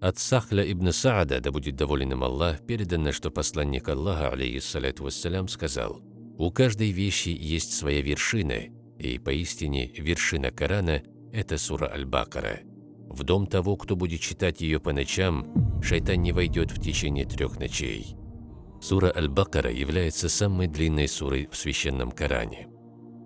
От Сахля ибн Саада, да будет доволен им Аллах, передано, что посланник Аллаха, алейхиссалату вассалям, сказал, «У каждой вещи есть своя вершина, и поистине вершина Корана – это сура Аль-Бакара. В дом того, кто будет читать ее по ночам, шайтан не войдет в течение трех ночей». Сура Аль-Бакара является самой длинной сурой в священном Коране.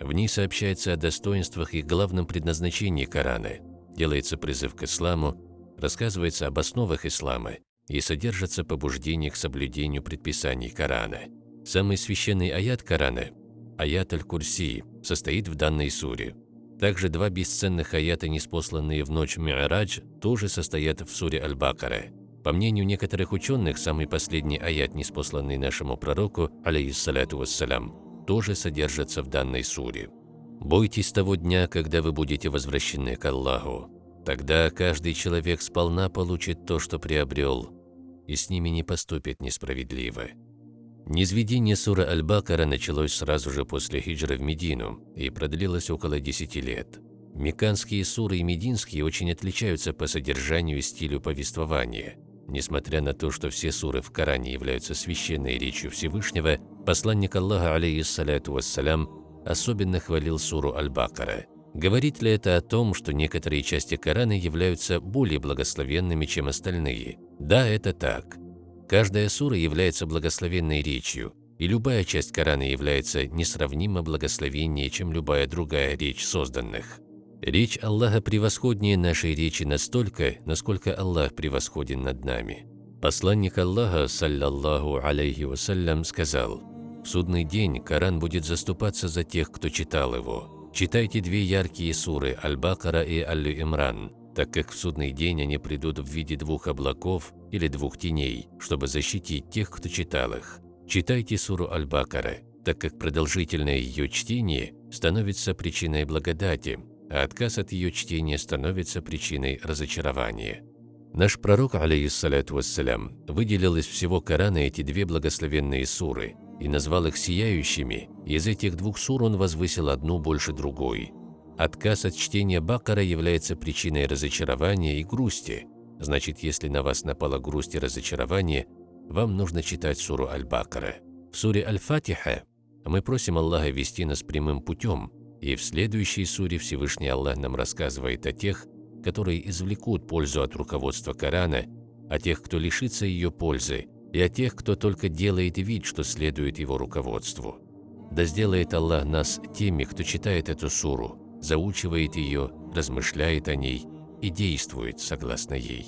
В ней сообщается о достоинствах и главном предназначении Корана, делается призыв к исламу, рассказывается об основах ислама и содержатся побуждения к соблюдению предписаний Корана. Самый священный аят Корана, аят Аль-Курси, состоит в данной суре. Также два бесценных аята, неспосланные в ночь Ми'радж, тоже состоят в суре Аль-Бакара. По мнению некоторых ученых, самый последний аят, неспосланный нашему пророку, алейхиссалату вассалям, тоже содержится в данной суре. «Бойтесь того дня, когда вы будете возвращены к Аллаху, Тогда каждый человек сполна получит то, что приобрел, и с ними не поступит несправедливо. Низведение сура Аль-Бакара началось сразу же после хиджры в Медину и продлилось около 10 лет. Меканские суры и мединские очень отличаются по содержанию и стилю повествования. Несмотря на то, что все суры в Коране являются священной речью Всевышнего, посланник Аллаха, алейхиссалату вассалям, особенно хвалил суру Аль-Бакара – Говорит ли это о том, что некоторые части Корана являются более благословенными, чем остальные? Да, это так. Каждая сура является благословенной речью, и любая часть Корана является несравнимо благословеннее, чем любая другая речь созданных. Речь Аллаха превосходнее нашей речи настолько, насколько Аллах превосходен над нами. Посланник Аллаха, саллаллаху алейхи вассалям, сказал, «В судный день Коран будет заступаться за тех, кто читал его, Читайте две яркие суры Аль-Бакара и Аль-Имран, так как в судный день они придут в виде двух облаков или двух теней, чтобы защитить тех, кто читал их. Читайте суру Аль-Бакара, так как продолжительное ее чтение становится причиной благодати, а отказ от ее чтения становится причиной разочарования. Наш пророк, алейхиссалату вассалям, выделил из всего Корана эти две благословенные суры и назвал их сияющими, из этих двух сур он возвысил одну больше другой. Отказ от чтения Бакара является причиной разочарования и грусти. Значит, если на вас напала грусть и разочарование, вам нужно читать суру Аль-Бакара. В суре Аль-Фатиха мы просим Аллаха вести нас прямым путем, и в следующей суре Всевышний Аллах нам рассказывает о тех, которые извлекут пользу от руководства Корана, о тех, кто лишится ее пользы, и о тех, кто только делает вид, что следует его руководству. Да сделает Аллах нас теми, кто читает эту суру, заучивает ее, размышляет о ней и действует согласно ей.